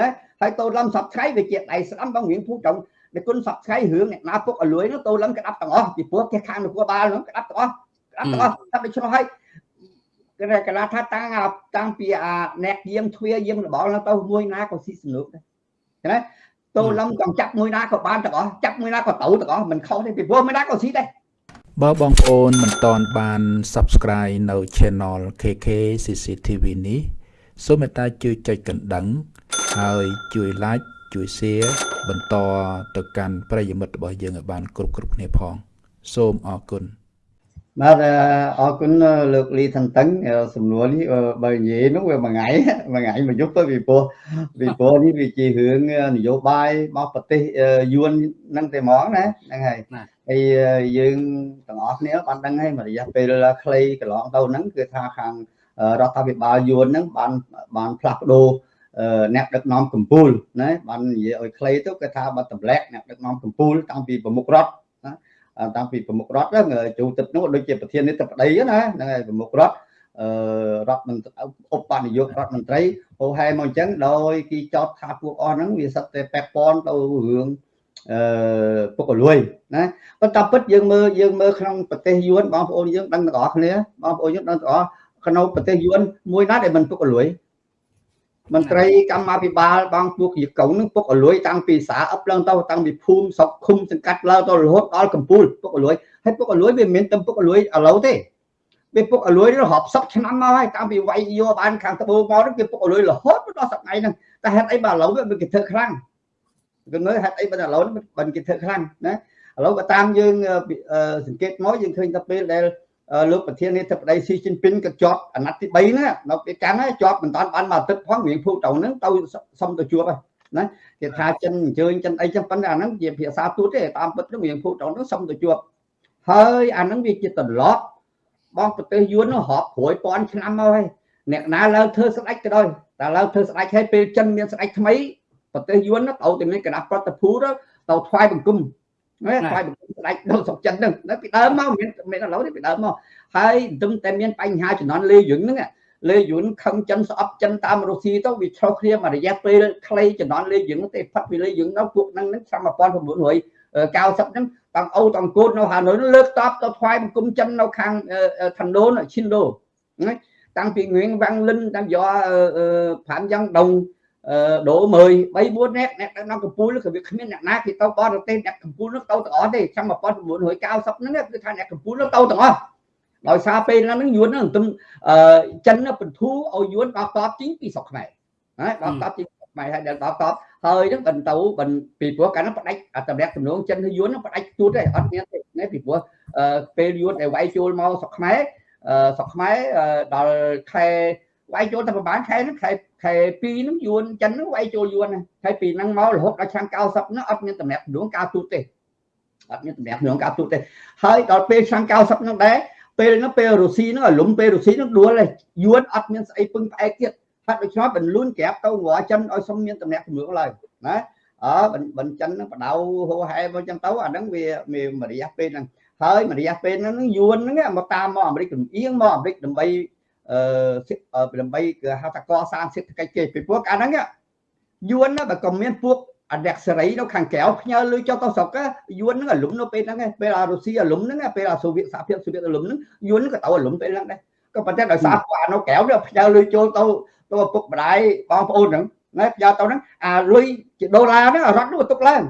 ណាហើយតូលំសពថ្ងៃវាជាដៃស្ដាំបងរៀងភូ trọng ដែលគុណសពថ្ងៃរឿងអ្នកណាពុកអលួយនោះតូលំក្តាប់ទាំងអស់ពីព្រោះគេខាងនគរបាលនោះក្តាប់ទាំងអស់ក្តាប់ទាំងអស់ក្តាប់ដូច្នោះហើយគេកណាថាតាំងតាំងពីអាអ្នកយាមទ្វាយាមរបល់ទៅមួយណាក៏ស៊ីសនុកដែរណាតូលំចង់ចាប់មួយណាក៏បានទាំងអស់ចាប់មួយណាក៏ទៅទាំងអស់មិនខុសទេពីព្រោះមួយណាក៏ស៊ីដែរបើបងប្អូនមិនតន់បាន Subscribe នៅ Channel KK CCTV នេះសូមមេត្តាជួយចុចកណ្ដឹង ហើយជួយ Like ជួយ Share បន្តទៅកាន់ប្រិយមិត្តរបស់យើងឲ្យបានគ្រប់គ្រប់គ្នាផង សូមអរគុណបាទអរគុណលោកលីថន្ទឹងសំណួរនេះបើនិយាយនោះវាមួយថ្ងៃមួយថ្ងៃមួយយប់ទៅពីព្រោះពីព្រោះនេះវាជារឿងនយោបាយរបស់ប្រទេសយួននឹងតែហ្មងណាហ្នឹងហើយហើយយើងទាំងអស់គ្នាបានដឹងហើយមួយរយៈពេលខ្លីកន្លងទៅហ្នឹងគឺថាខាងរដ្ឋាភិបាលយួនហ្នឹងបានបានផ្លាស់ប្ដូរ អ្នកដឹកនាំកម្ពុជាណាបាននិយាយឲ្យខ្លីទៅគេថាបាត់តម្លាក់អ្នកដឹកនាំកម្ពុជាតាំងពីប្រមុខរដ្ឋណាតាំងពីប្រមុខរដ្ឋហ្នឹងជួទឹកនោះដូចជាប្រធាននេះទៅប្តីណាហ្នឹងហើយប្រមុខរដ្ឋអឺរដ្ឋមន្ត្រីឧបនាយករដ្ឋមន្ត្រីហោហែមកអញ្ចឹងដោយគេចោទថាពួកអស់ហ្នឹងវាសិតតែពាក់ព័ន្ធទៅរឿងអឺពុកលួយណាប៉ុន្តែពិតយើងមើលយើងមើលក្នុងប្រទេសយួនបងប្អូនយើងដឹងទាំងអស់គ្នាបងប្អូនយើងដឹងទាំងអស់ក្នុងប្រទេសយួនមួយណាដែលមិនពុកលួយ មន្ត្រីកម្មាភិបាលបងពួកជាកុងនឹងពុកអលួយតាំងពីសាអឹបឡើងទៅតាំងពីភូមិស្រុកឃុំសង្កាត់ឡើងទៅរហូតដល់កំពូលពុកអលួយហើយពុកអលួយវាមិនមែនតែពុកអលួយឥឡូវទេវាពុកអលួយរាប់សិបឆ្នាំមកហើយតាំងពីវាយយកបានខាងត្បូងមកហ្នឹងវាពុកអលួយរហូតដល់សប្តាហ៍ហ្នឹងតែហេតុអីបើឥឡូវវាគេធ្វើខ្លាំងគឺមើលហេតុអីបើឥឡូវមិនគេធ្វើខ្លាំងណាឥឡូវក៏តាមយើងសង្កេតមកយើងឃើញថាពេលដែល លោកប្រធាននាយកបដីស៊ីជីនពីនក៏ជាប់អាណត្តិទី3ណានៅពេលកាន់ហើយជាប់មិនតាន់បានមកអាទិត្យផងរៀងភូទៅហ្នឹងទៅសុំទៅជួបហើយណាគេថាចិនអញ្ជើញចិនអីចឹងប៉ុន្តែអាហ្នឹងជាភាសាទូតទេតាមពិតហ្នឹងរៀងភូទៅហ្នឹងសុំទៅជួបហើយអាហ្នឹងវាជាទម្លាប់បងប្រទេសយួននោះរាប់ព្រួយពាន់ឆ្នាំមកហើយអ្នកណាឡើងធ្វើស្ដេចក៏ដោយតែឡើងធ្វើស្ដេចហើយពេលចិនមានស្ដេចថ្មីប្រទេសយួនទៅតែមានគណៈប្រតិភូទៅថ្វាយបង្គំ ណាខ្លាយស្ដេចនៅស្រុកចិនហ្នឹងពីដើមមកមានមានឥឡូវនេះពីដើមមកហើយទឹមតែមានបញ្ហាជំនាន់លេយុនហ្នឹងលេយុនខឹងចិនស្អប់ចិនតាមរុស្ស៊ីទៅវាឆ្លោះគ្នាមួយរយៈពេលខ្លីជំនាន់លេយុនទេផាត់ពីលេយុនទៅពួកហ្នឹងហ្នឹងឆ្នាំ1990ហ្នឹងតាំងអូតាំងកូននៅហាណូយលើកតបទៅថ្វាយបង្គំចិននៅខាងឋានដូនឈិនដូណាតាំងពីងៀងវាំងលិនតាំងយកប្រាំយ៉ាងដង ដូរមើល3 4នាក់អ្នកនៅកំពូលក៏វាគ្មានអ្នកណាគេទៅបរទេសអ្នកកំពូលនោះទៅទាំងអស់ទេឆ្នាំ1990ហ្នឹងគឺថាអ្នកកំពូលនោះទៅទាំងអស់ដោយសារពេលហ្នឹងយួនហ្នឹងទំចិនបន្ធូរឲ្យយួនដល់តបជីងពីស្រុកខ្មែរណាដល់តបជីងខ្មែរហើយដល់តបហើយហ្នឹងបន្តបន្ពីព្រោះកាលហ្នឹងផ្ដាច់តម្រាក់ទំនងចិនហើយយួនហ្នឹងផ្ដាច់ទូតទេអត់មានទេណាពីព្រោះពេលយួនដែលវាយចូលមកស្រុកខ្មែរស្រុកខ្មែរដល់ខែ វាយចូលតែប្រហែលខែហ្នឹងខែខែ2ហ្នឹងយួនចិនហ្នឹងវាយចូលយួនខែ2ហ្នឹងមករហូតដល់ឆ្នាំ90ហ្នឹងអត់មានតម្រាក់ទំនងការទូតទេអត់មានតម្រាក់ទំនងការទូតទេហើយដល់ពេលឆ្នាំ90ហ្នឹងដែរពេលហ្នឹងពេលរុស្ស៊ីហ្នឹងឲ្យលំពេលរុស្ស៊ីហ្នឹងដួលហើយយួនអត់មានស្អីពឹងផ្អែកទៀតហើយដូច្នេះបញ្លូនក្រាបទៅងចិនឲ្យសុំមានតម្រាក់ទំនងឡើយណាអើបញ្ចិនហ្នឹងបដៅហោហែមកចឹងទៅអាហ្នឹងវាមានរយៈពេលហ្នឹងហើយរយៈពេលហ្នឹងយួនហ្នឹងមកតាមមកអាមេរិកលំអៀងមកអាមេរិកដើម្បី អឺដើម្បីគឺហៅថាកសាងសេដ្ឋកិច្ចគេពីព្រោះកាលហ្នឹងយួនបើក៏មានពួកអនុសេរីនៅខាងក្រៅផ្ញើលុយចុះទៅស្រុកយួនហ្នឹងអាលុំនៅពេលហ្នឹងពេលអារុស្ស៊ីអាលុំហ្នឹងពេលអាសូវៀតសហភាពសូវៀតអាលុំហ្នឹងយួនក៏ទៅអាលុំពេលហ្នឹងដែរក៏ប៉ុន្តែដោយសារពួកអានៅក្រៅវាផ្ញើលុយចូលទៅទៅឪពុកម្ដាយបងប្អូនហ្នឹងណាផ្ញើទៅហ្នឹងអាលុយជាដុល្លារហ្នឹងរត់នោះទុកឡើង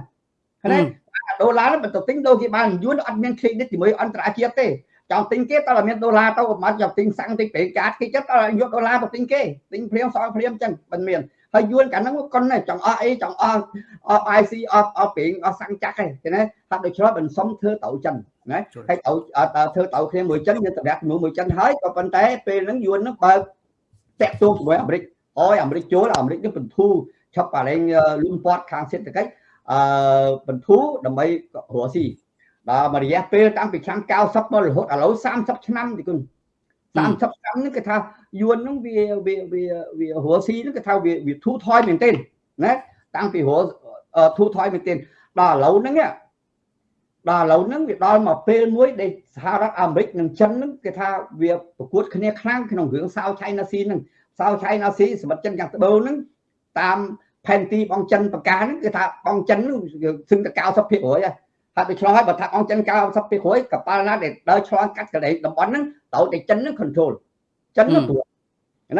ណាអាដុល្លារហ្នឹងបើទៅទិញដូចគេបានយួនអត់មាន credit ជាមួយអន្តរជាតិទេ ចង់ទិញគេតើមានដុល្លារទៅប្រហែលចង់ទិញសាំងទិញប្រេងកាតគេចិត្តតើយកដុល្លារទៅទិញគេទិញព្រាមសងព្រាមចឹងមិនមានហើយយួនកាលហ្នឹងកុនចង់អស់អីចង់អស់អស់ IC អស់អស់ប្រេងអស់សាំងចាក់ឯងណាថាដូចឆ្លោះមិនសុំធ្វើទៅចឹងណាហើយទៅធ្វើទៅគ្នាមួយចិនមានតម្រាក់ជាមួយមួយចិនហើយក៏ប៉ុន្តែពេលហ្នឹងយួនហ្នឹងបើតាក់ទងជាមួយអាមេរិកអយអាមេរិកចូលអាមេរិកនេះបន្ធូរឆាប់ប៉ាឡែងលុនពាត់ខាងសេដ្ឋកិច្ចអឺបន្ធូរដើម្បីរស់ស៊ី ដល់មួយរយៈពេលតាំងពីឆ្នាំ90មករហូតឥឡូវ30ឆ្នាំទីគុណ30ឆ្នាំនេះគេថាយួនហ្នឹងវាវាវាវារស់ស៊ីហ្នឹងគេថាវាវាធូរថយមែនទេណាតាំងពីរស់ធូរថយមែនទេដល់ឥឡូវហ្នឹងដល់ឥឡូវហ្នឹងវាដល់មកពេលមួយដែលសហរដ្ឋអាមេរិកនិងចិនហ្នឹងគេថាវាប្រកួតគ្នាខ្លាំងក្នុងរឿងសាវឆៃណាស៊ីហ្នឹងសាវឆៃណាស៊ីសម្បត្តិចិនយ៉ាងត្បូងហ្នឹងតាមផែនទីបងចិនបកាហ្នឹងគឺថាបងចិនសឹងតែ90%ហើយ ហើយទៅឆ្លងហើយបើថាបងចិន90%កប៉ាល់ណាដែលដើរឆ្លងកាត់កន្លែងតំបន់ហ្នឹងត្រូវតែចិនហ្នឹង control ចិនហ្នឹងត្រួត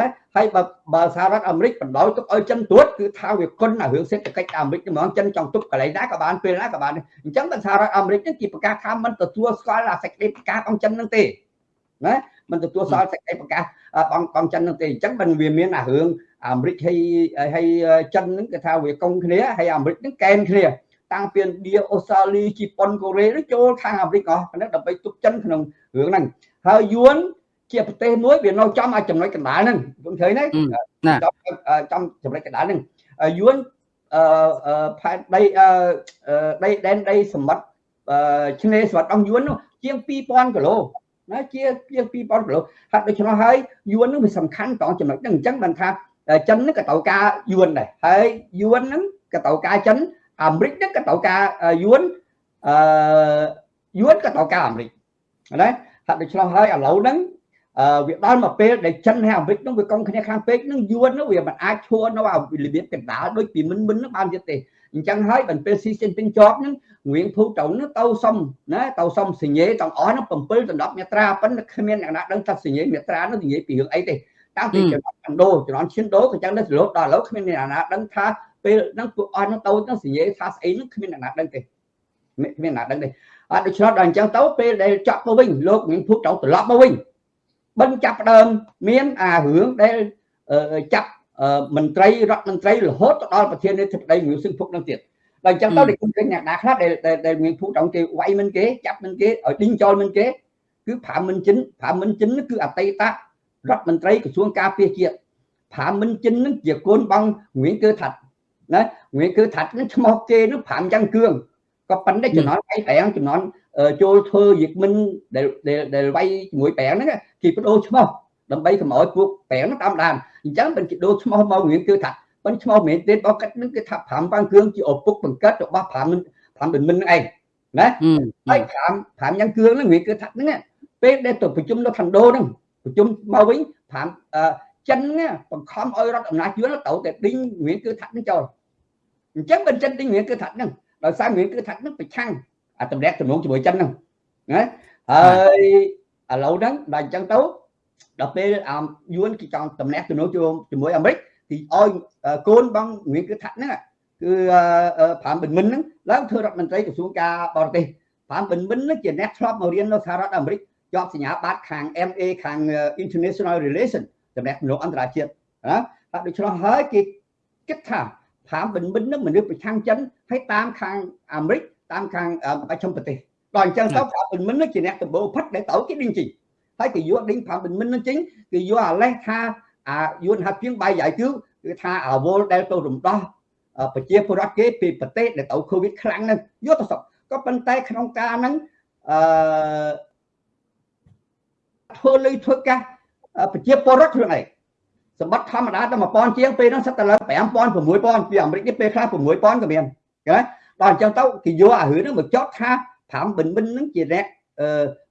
ណាហើយបើបើសហរដ្ឋអាមេរិកបណ្ដោយទុកឲ្យចិនត្រួតគឺថាវាគុណអារឿងសេដ្ឋកិច្ចអាមេរិកហ្មងចិនចង់ទុកកន្លែងណាក៏បានពេលណាក៏បានអញ្ចឹងបើសហរដ្ឋអាមេរិកនេះគេប្រកាសថាមិនទទួលស្គាល់អាសេចក្តីប្រកាសរបស់ចិនហ្នឹងទេណាមិនទទួលស្គាល់សេចក្តីប្រកាសបងបងចិនហ្នឹងទេអញ្ចឹងបើវាមានអារឿងអាមេរិកហើយហើយចិនហ្នឹងគេថាវាកុងគ្នាហើយអាមេរិកហ្នឹងកែនគ្នា តាំងពីឥណ្ឌាអូស្ត្រាលីជប៉ុនកូរ៉េចូលខាងអាមេរិកអស់ហ្នឹងដើម្បីទុកចិនក្នុងរឿងហ្នឹងហើយយួនជាប្រទេសមួយវានៅចំឲ្យចំណុចកណ្ដាលហ្នឹងខ្ញុំឃើញទេចំចំណុចកណ្ដាលហ្នឹងយួនអឺផែនដីដីដែនដីសម្បត្តិឆ្នេរសម្បត្តិអង្គយួននោះជាង2000គីឡូណាជាជាង2000គីឡូហើយដូច្នោះហើយយួននឹងវាសំខាន់តចំណុចហ្នឹងអញ្ចឹងបានថាចិនហ្នឹងក៏ត្រូវការយួនដែរហើយយួនហ្នឹងក៏ត្រូវការចិន អាមេរិកហ្នឹងក៏ត្រូវការយួនអឺយួនក៏ត្រូវការអាមេរិកណាហើយដូច្នោះហើយឥឡូវហ្នឹងអឺវាដល់មកពេលដែលចិនហើយអាមេរិកនោះវាកង់គ្នាខាងពេកនឹងយួននោះវាមិនអាចឈួរនៅរបៀបកណ្ដាលដូចពីមិនមិននឹងបានទៀតទេអញ្ចឹងហើយបានពេលស៊ីសេនពីងជាប់នឹងងៀងភូត្រង់នោះទៅសុំណាទៅសុំសញ្ញេទាំងអស់នោះ7ដណ្ដប់មេត្រាប៉ុន្តែគ្មានអ្នកណាដឹងថាសញ្ញេមេត្រានោះនិយាយពីរឿងអីទេតាំងពីចំណត់កណ្ដោចំណត់ឈានដោក៏ចឹងដែររហូតដល់ឥឡូវគ្មានអ្នកណាដឹងថា ពេលហ្នឹងពួកអស់នោះទៅទៅសញ្ញេថាស្អីនោះគ្មានអ្នកណាដឹងទេគ្មានអ្នកណាដឹងទេអត់ដូច្នោះដល់អញ្ចឹងទៅពេលដែលចាក់ទៅវិញលោកងៀងភូត្រង់ត្រឡប់មកវិញបិណ្ឌចាប់ដើមមានអារឿងដែលចាប់មន្ត្រីរដ្ឋមន្ត្រីរហូតទៅដល់ប្រធានាធិបតីងឿសឹងភុកនឹងទៀតដល់អញ្ចឹងទៅគេឃើញអ្នកណាខ្លះដែលដែលងឿភុកដល់គេវាយមិនគេចាប់មិនគេឲ្យឌីងចោលមិនគេគឺប្រាំមិនចិនប្រាំមិនចិនគឺអតីតរដ្ឋមន្ត្រីក្រសួងការពារជាតិប្រាំមិនចិននឹងជាកូនបងងឿគឺថាត់ ណាងឿគឺថាត់នឹងឈ្មោះគេនឹងប្រាំយ៉ាងគឿងក៏ប៉ុន្តែចំណន់ឯងប្រាំចំណន់ចូលធ្វើយិកមិនដែលដែលវាយជាមួយប្រាំងហ្នឹងគេបដូរឈ្មោះដើម្បីកុំឲ្យពួកប្រាំងហ្នឹងតាមដានអញ្ចឹងមិនគេដូរឈ្មោះមករៀងគឺថាប៉ុន្តែឈ្មោះមែនទេរបស់កាត់ហ្នឹងគឺថា5បាំងគ្រឿងជាឪពុកបង្កើតរបស់5មិន5មិនមិនហ្នឹងឯងណាហើយ5 5យ៉ាងគ្រឿងហ្នឹងរៀងគឺថាហ្នឹងពេលដែលទៅប្រជុំនៅខណ្ឌោហ្នឹងប្រជុំមកវិញ5 ចិនបង្ខំឲ្យរដ្ឋអំណាចយួនទៅតែឌីងរៀងគឺថាហ្នឹងចោលអញ្ចឹងបើចិនឌីងរៀងគឺថាហ្នឹងដោយសាររៀងគឺថាហ្នឹងប្រឆាំងអាតម្រាក់ទំនងជាមួយចិនហ្នឹងណាហើយឥឡូវហ្នឹងដល់អញ្ចឹងទៅដល់ពេលអាយួនគេចង់តម្រាក់ទំនងជាមួយអាមេរិកទីឲ្យកូនបងរៀងគឺថាត់ហ្នឹងគឺប្រាំបិនមិនហ្នឹងឡើងធ្វើរដ្ឋមន្ត្រីក្រសួងការបរទេសប្រាំបិនមិនហ្នឹងជាអ្នកធ្លាប់មករៀននៅសហរដ្ឋអាមេរិកជាប់សញ្ញាបត្រខាង MA ខាង International Relation តំណែងមនុស្សអន្តរជាតិណាហើយដូច្នោះហើយគេគិតថាប្រាំបិនមិនហ្នឹងមនុស្សប្រឆាំងចិនហើយតាមខាងអាមេរិកតាមខាងបច្ចឹមប្រទេសដល់អញ្ចឹងទៅប្រាំបិនមិនជាអ្នកដំបូងផិតដែលទៅគេដេញជីហើយគេយកដេញប្រាំបិនមិននឹងចេញគេយកអាលេសថាអាយួនហាត់ពីងបាយយ៉ៃគឺគឺថាអាវលដែលទៅរំដោះប្រជាពលរដ្ឋគេពីប្រទេសដែលទៅកូវីដខ្លាំងហ្នឹងយកទៅសពក៏ប៉ុន្តែក្នុងការហ្នឹងអឺធ្វើលុយធ្វើកាស ប្រជាពលរដ្ឋខ្លួនឯងសម្បត្តិធម្មតាតែ1000ជាងពេលហ្នឹងសិតតែឡើង5000 6000ពីអាមេរិកនេះពេលខ្លះ6000ក៏មានណាដល់អញ្ចឹងទៅគេយកអារឿងហ្នឹងមកចោតថា5បិនបិនហ្នឹងជាអ្នក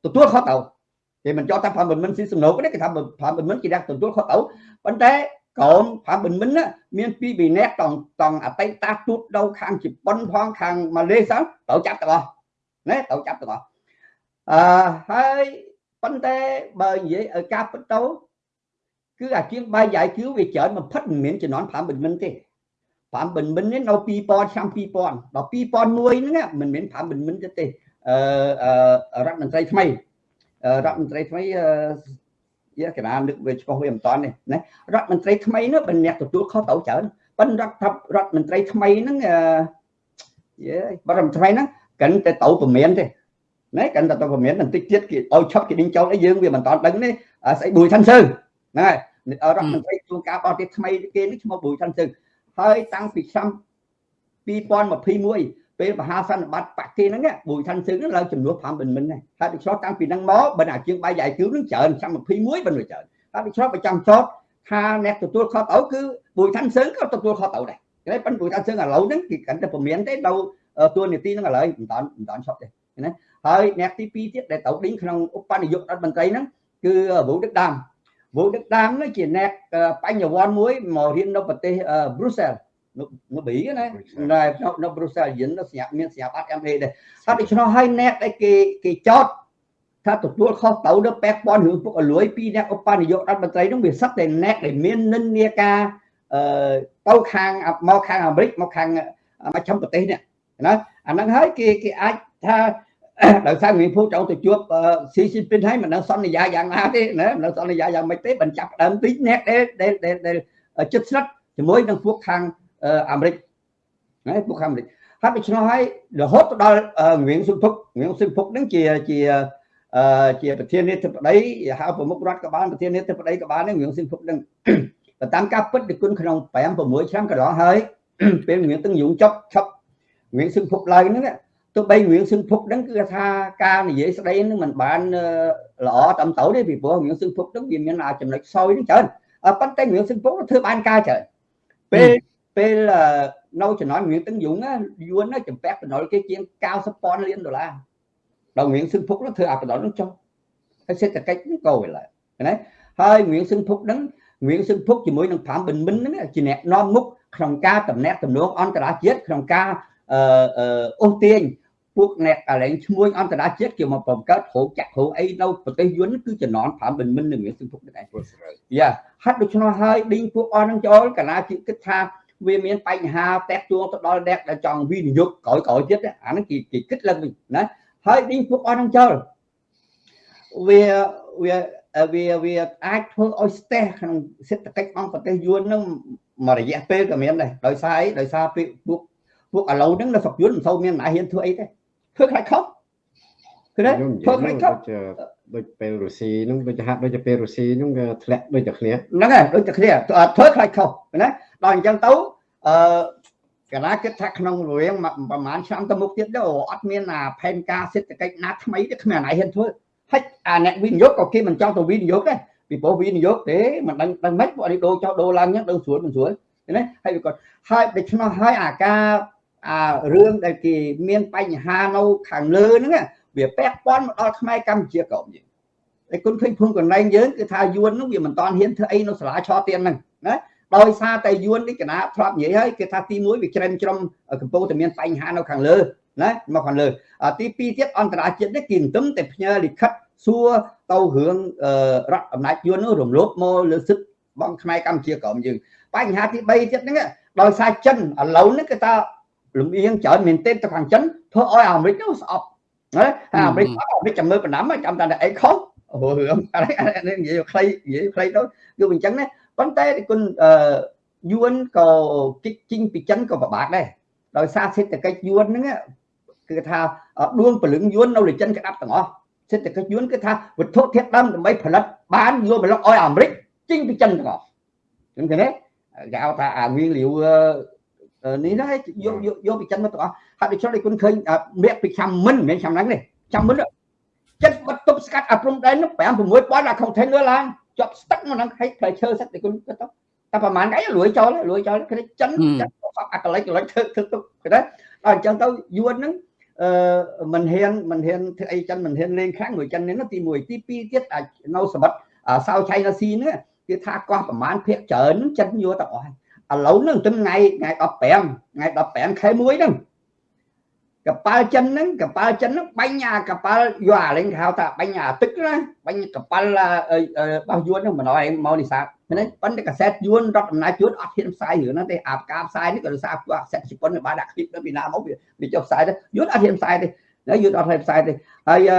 ទទួលខុសត្រូវគេមិនចោតថា5បិនបិនស៊ីសំណូកទេគេថា5បិនបិនជាអ្នកទទួលខុសត្រូវប៉ុន្តែកូន5បិនបិនមានពីរពីរនាក់តង់តង់អតីតទូតនៅខាងជប៉ុនផងខាងម៉ាឡេសិនត្រូវចាប់ទាំងអស់ណាត្រូវចាប់ទាំងអស់អឺហើយ ប៉ុន្តែបើនិយាយឲ្យការពិតទៅគឺអាជាងបាយយ៉ៃគឺវាច្រើនបំផិតមិនមានចំនួន5បិនបិនទេ5បិនបិននេះនៅ2000ឆ្នាំ2000ដល់2001ហ្នឹងមិនមែន5បិនបិនទេអឺរដ្ឋមន្ត្រីថ្មីរដ្ឋមន្ត្រីថ្មីយាកណានឹកវាឆ្ពោះវាមិនតាន់នេះណារដ្ឋមន្ត្រីថ្មីនោះបើអ្នកទទួលខុសត្រូវច្រើនប៉ុន្តែរដ្ឋរដ្ឋមន្ត្រីថ្មីហ្នឹងយេរដ្ឋមន្ត្រីហ្នឹងកាន់តែទៅប្រមានទេ ណាកាន់តែទៅប្រមានបន្តិចទៀតគេឲ្យឈប់គេដេញចោលអីយើងវាមិនតាន់ដឹងនេះស្អីប៊ុយឋានសើហ្នឹងហើយរដ្ឋមន្ត្រីជួនការបរទេសថ្មីគេនេះឈ្មោះប៊ុយឋានសើហើយតាំងពីឆ្នាំ2021ពេលមហាសន្និបាតបាក់គេហ្នឹងប៊ុយឋានសឹងហ្នឹងឡើងចំនួន5មិនមិនដែរហើយដូចឆ្លោះតាំងពីហ្នឹងមកបើអាជាងបាយយ៉ៃគឺហ្នឹងច្រើនឆ្នាំ21បើច្រើនហើយដូចឆ្លោះប្រចាំចោតថាអ្នកទទួលខុសត្រូវគឺប៊ុយឋានសឹងក៏ទទួលខុសត្រូវដែរតែប៉ុន្តែប៊ុយឋានសឹងឥឡូវហ្នឹងគេកាន់តែពមៀនទេនៅទួលនីតិហ្នឹងឥឡូវមិនតាន់មិនតាន់ឈប់ទេណា ហើយអ្នកទី2ទៀតដែលត្រូវដេញក្នុងឧបនាយករដ្ឋមន្ត្រីហ្នឹងគឺវូដឹកដាមវូដឹកដាមនេះជាអ្នកបញ្ញវន្តមួយមករៀននៅប្រទេស Brussels នៅប៊ីណានៅនៅប្រូសាយិននៅស្ញាប់មានស្ញាប់អត់ MA ដែរហើយដូច្នោះហើយអ្នកដែលគេគេចោតថាទទួលខុសទៅនៅពាក់ព័ន្ធរឿងពុកអលួយពីអ្នកឧបនាយករដ្ឋមន្ត្រីនោះវាសឹកតែអ្នកដែលមាននិន្នាការអឺទៅខាងមកខាងអាមេរិកមកខាងមជ្ឈមប្រទេសនេះណាអាហ្នឹងហើយគេគេអាចថា ដោយសារមានភូចូលទៅជួបស៊ីស៊ីពីនហើយមិនដឹងសន្យាយ៉ាងណាទេណាមិនដឹងសន្យាយ៉ាងម៉េចទេបញ្ចាប់ដើមទីអ្នកដែលដែលដែលចិត្តស្និទ្ធជាមួយនឹងពួកខាងអាមេរិកណាពួកខាងអាមេរិកហើយដូច្នោះហើយរហូតទៅដល់ងៀងសុភុកងៀងសុភុកហ្នឹងជាជាជាប្រធានាធិបតីហៅប្រមុខរដ្ឋក៏បានប្រធានាធិបតីក៏បានងៀងសុភុកហ្នឹងតាមការពិតនិគុណក្នុង5 6ឆ្នាំកន្លងហើយពេលងៀងទាំងយងចប់ឆប់ងៀងសុភុកឡើងហ្នឹង ទោះបីងៀងសឹងភុកហ្នឹងគឺថាការនិយាយស្ដីហ្នឹងมันបានល្អតាមទៅទេពីព្រោះងៀងសឹងភុកហ្នឹងវាមានចំណុចខ្សោយហ្នឹងច្រើនប៉ុន្តែងៀងសឹងភុកធ្វើបានការច្រើនពេលពេលនៅចំណន់ងៀងទាំងយងយួនចំពាក់បណ្ដុលគេជាង90ពាន់លានដុល្លារដល់ងៀងសឹងភុកធ្វើអាបណ្ដុលហ្នឹងចុះហើយសេដ្ឋកិច្ចហ្នឹងក៏វាឡើយណាហើយងៀងសឹងភុកហ្នឹងងៀងសឹងភុកជាមួយនឹង5បិនមិនហ្នឹងជាអ្នកនាំមុខក្នុងការតំណាក់តំណងអន្តរជាតិក្នុងការអឺអូសទាញ ពួកអ្នកកលែងឈ្មួញអន្តរជាតិគេមកបង្កើតរោងចក្ររោងអីនៅប្រទេសយួនគឺចំណន់5មិនមិននឹងសឹងពុកនេះឯងយ៉ាហាត់ដូច្នោះហើយឌីងពួកអស់នឹងចូលកាលាគិតថាវាមានបញ្ហាតាក់ទួងទៅដល់អ្នកដែលចង់វិនិយោគក្រោយក្រោយទៀតអាហ្នឹងគេគេគិតឡើងវិញណាហើយឌីងពួកអស់នឹងចូលវាវាវាវាអាចធ្វើឲ្យស្ទះក្នុងសេដ្ឋកិច្ចអង្គប្រទេសយួននឹងមួយរយៈពេលក៏មានដែរដោយសារអីដោយសារពួកពួកឥឡូវហ្នឹងនៅស្រុកយួនមិនសូវមានអ្នកហ៊ានធ្វើអីទេ ធ្វើខ្លាចខុសគឺទេធ្វើខ្លាចខុសដូចពេលរុស្ស៊ីហ្នឹងដូចហាក់ដូចពេលរុស្ស៊ីហ្នឹងក៏ធ្លាក់ដូចតែគ្នាហ្នឹងហើយដូចតែគ្នាធ្វើខ្លាចខុសណាដល់អញ្ចឹងទៅអឺកាលណាគិតថាក្នុងរវាងប្រហែលឆ្នាំទៅមុខទៀតទៅអត់មានអាផែនការសេដ្ឋកិច្ចណាថ្មីទេគ្មានអាណាហ៊ានធ្វើហើយអាអ្នកវិនិយោគក៏គេមិនចង់ទៅវិនិយោគដែរពីព្រោះវិនិយោគទេមិនដឹងដឹងម៉េចពួកនេះដូរចោលដូរឡើងហ្នឹងដឹងស្រួលមិនស្រួលណាហើយវាគាត់ហើយដូច្នោះហើយអាការ អារឿងដែលគេមានបញ្ហានៅខាងលើហ្នឹងវាពាក់ព័ន្ធមកដល់ខ្មែរកម្ពុជាក៏យើងតែគុណឃើញភូមិកន្លែងយើងគឺថាយួនហ្នឹងវាមិនតាន់ហ៊ានធ្វើអីនៅសាលាឆទានហ្នឹងណាដោយសារតែយួននេះកណាធ្លាប់និយាយហើយគេថាទី1វាច្រែមច្រំកំពុងតែមានបញ្ហានៅខាងលើណាមកខាងលើទី2ទៀតអន្តរជាតិនេះគេមិនទឹមតែផ្ញើលិខិតសួរទៅរឿងរដ្ឋអំណាចយួននោះរំលោភមកលើសិទ្ធិបងខ្មែរកម្ពុជាក្រមយើងបញ្ហាទី3ទៀតហ្នឹងដោយសារចិនឥឡូវនេះគេថា លំអៀងច្រើនមែនទែនទៅខាងចិនធ្វើឲ្យអាមេរិកនោះស្អប់ណាហើយអាមេរិកអាមេរិកចាំមើលបណ្ដាំចាំតែអីខុសអូរឿងអីនិយាយខ្លីនិយាយខ្លីទៅគឺអញ្ចឹងណាប៉ុន្តែគុណអឺយួនក៏គិតជីងពីចិនក៏ពិបាកដែរដោយសារសេដ្ឋកិច្ចយួនហ្នឹងគឺថាដួងពលឹងយួននៅលើចិនក្តាប់ទាំងអស់សេដ្ឋកិច្ចយួនគឺថាវត្ថុធាតុដើមដើម្បីផលិតបានយកមកលុកឲ្យអាមេរិកជីងពីចិនទាំងអស់ឃើញទេគេហៅថាអាងៀងលាវ នេះណាយកយកយកពីចិនមកទាំងអស់ហើយដូច្នេះគុណឃើញមាក់ពីឆ្នាំមិនមិនឆ្នាំហ្នឹងនេះឆ្នាំមិនចិត្តបាត់ទប់ស្កាត់អាព្រំដែននោះ5 6ប៉ុណ្ណអា container ឡើងជាប់ស្ទឹកមកហ្នឹងឲ្យផ្លែឈើសិតតែគុណគាត់ទៅតែប្រហែលថ្ងៃលួយចូលលួយចូលគេចិនចិនអាកលិចកលិចធ្វើធ្វើទុកគេដែរដល់អញ្ចឹងទៅយួនហ្នឹងអឺមិនហ៊ានមិនហ៊ានធ្វើអីចិនមិនហ៊ានលេងខ្លាំងមួយចិននេះទី1ទី2ទៀតនៅសមិទ្ធសៅឆៃណាស៊ីហ្នឹងគេថាកោះប្រហែលភាកច្រើនចិនយកទៅអស់ ឥឡូវហ្នឹងថ្ងៃថ្ងៃ15ថ្ងៃ15ខែ1ហ្នឹងកប៉ាល់ចិនហ្នឹងកប៉ាល់ចិនហ្នឹងបាញ់អាកប៉ាល់យួរលេងហៅថាបាញ់អាទឹកណាបាញ់កប៉ាល់របស់យួនហ្នឹងមិនអោយមកនេសាទហ្នឹងប៉ុន្តែកាសែតយួនរដ្ឋអំណាចយួនអត់ហ៊ានផ្សាយរឿងហ្នឹងទេអាការផ្សាយនេះក៏ដោយសារពួកកាសែតជប៉ុនបានដាក់ឃ្លីបទៅពីណាមកវាចុះផ្សាយទៅយួនអត់ហ៊ានផ្សាយទេហើយយួនអត់ហ៊ានផ្សាយទេហើយ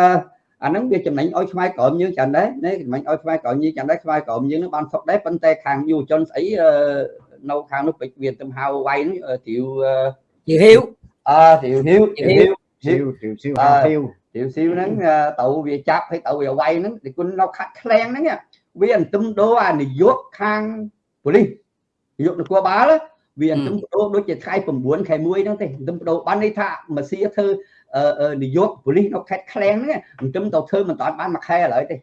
អាហ្នឹងវាចំណេញឲ្យខ្មែរក្រមយើងច្រើនដែរនេះចំណេញឲ្យខ្មែរក្រមយើងច្រើនដែរខ្មែរក្រមយើងនឹងបានសុខដែរប៉ុន្តែខាងយុវជនស្អី នៅខាងនោះពេជ្រវាទៅហៅវាយនេះទីវទីហ៊ីវអើទីវហ៊ីវទីហ៊ីវស៊ីវទីវស៊ីវហ៊ីវទីវស៊ីវហ្នឹងទៅវាចាប់ឲ្យទៅវាវាយហ្នឹងទីគុណនៅខាត់ខ្លាំងហ្នឹងវាអន្ទឹមដោអានាយកខាងប៉ូលីសនាយកនគរបាលវាអន្ទឹមដោដូចជាថ្ងៃ9ខែ1ហ្នឹងទេអន្ទឹមដោបានន័យថាម៉ាស៊ីធ្វើនាយកប៉ូលីសនៅខេត្តខ្លាំងហ្នឹងអន្ទឹមទៅធ្វើមិនតាន់បានមួយខែឥឡូវទេ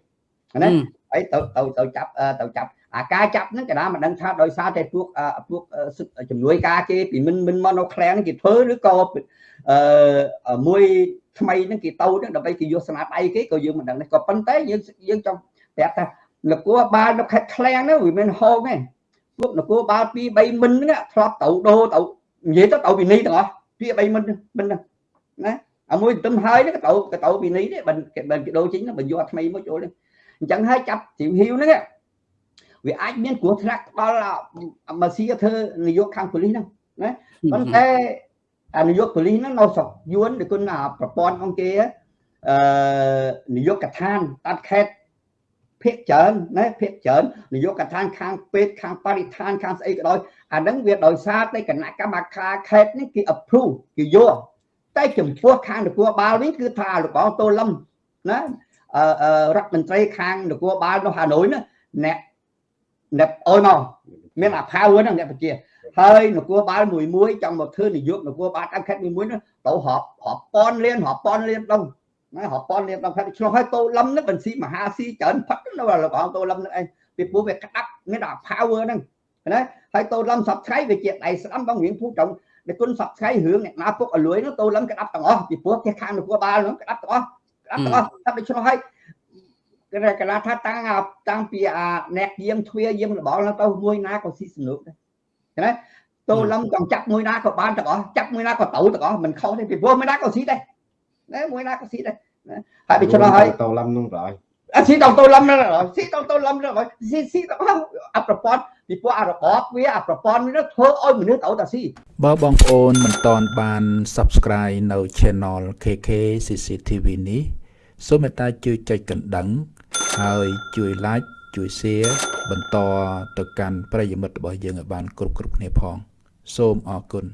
ណា ហើយទៅទៅទៅចាប់ទៅចាប់អាការចាប់ហ្នឹងកណ្ដាលមិនដឹងថាដោយសារតែពួកពួកជំនួយការគេពីមិនមិនមកនៅឃ្លាំងគេធ្វើឬក៏អឺមួយថ្មីហ្នឹងគេទៅហ្នឹងដើម្បីគេយកស្នាដៃគេក៏យើងមិនដឹងដែរក៏ប៉ុន្តែយើងយើងចង់ប្រាប់ថានគរបាលនៅខេត្តឃ្លាំងហ្នឹងវាមានហោងទេពួកនគរបាល2 3មិនហ្នឹងធ្លាប់ទៅដូរទៅនិយាយទៅទៅវិន័យទាំងអស់2 3មិនមិនហ្នឹងណាអាមួយទន្ទឹមហើយហ្នឹងក៏ទៅក៏ទៅវិន័យដែរបើបើគេដូរចេញបើយកអាថ្មីមកចូលនេះ អញ្ចឹងហើយចាប់ជីវហ៊ីវហ្នឹងវាអាចមានគ្រោះថ្នាក់ដល់ម៉ាស៊ីធ្វើនាយកខាងប៉ូលីសហ្នឹងណាប៉ុន្តែអានាយកប៉ូលីសហ្នឹងនៅស្រុកយួនដូចគុណប្រព័ន្ធអង្គគេអឺនាយកដ្ឋានតាត់ខេត្តភាកច្រើនណាភាកច្រើននាយកដ្ឋានខាងពេទ្យខាងបរិស្ថានខាងស្អីក៏ដោយអាហ្នឹងវាដោយសារតែគណៈកម្មការខេត្តនេះគេ approve គេយកតែចំពោះខាងនគរបាលវិញគឺថាលោកបងតូលឹមណាអឺ រដ្ឋមន្ត្រីខាងនគរបាលនៅហាណូយណាអ្នកអ្នកអុយមកមានអា power ហ្នឹងអ្នកបជាហើយនគរបាលមួយមួយចង់មកធ្វើនាយកនគរបាលតាមខេត្តមួយមួយទៅរាប់រាប់ពាន់លានរាប់ពាន់លានដងណារាប់ពាន់លានដងខេត្តឆ្លោះឲ្យតូលឹមហ្នឹងបញ្ស៊ីមហាស៊ីច្រើនផឹកនៅរបស់តូលឹមហ្នឹងឯងពីព្រោះវាក្តាប់មានអា power ហ្នឹងណាហើយតូលឹមសពថ្ងៃវាជាដៃស្ដាំបងរៀងភូត្រង់តែគុណសពថ្ងៃរឿងអ្នកណាពុកអលួយនោះតូលឹមក្តាប់ទាំងអស់ពីព្រោះគេខាងនគរបាលនោះក្តាប់ទាំងអស់ក្តាប់ទាំង អស់តែដូច្នោះហើយកណាថាតាំងតាំងពីអាអ្នកយាមទ្វាយាមលបល់ទៅមួយណាក៏ស៊ីសនុកដែរណាតូលឹមចង់ចាប់មួយណាក៏បានទាំងអស់ចាប់មួយណាក៏ទៅទាំងអស់មិនខុសទេពីព្រោះមួយណាក៏ស៊ីដែរណាមួយណាក៏ស៊ីដែរហើយដូច្នោះហើយតូលឹមនោះដែរអស៊ីដល់តូលឹមស៊ីដល់តូលឹមស៊ីស៊ីទាំងអស់អប្រព័ន្ធពីព្រោះអារបបវាអាប្រព័ន្ធនេះធ្វើឲ្យមនុស្សទៅតែស៊ីបើបងប្អូនមិនតន់បាន Subscribe នៅ Channel KK CCTV នេះ សូមមេត្តាជួយចុចកណ្ដឹង ហើយជួយ like ជួយ share បន្តទៅកាន់ប្រិយមិត្តរបស់យើងឲ្យបានគ្រប់គ្រប់គ្នាផង សូមអរគុណ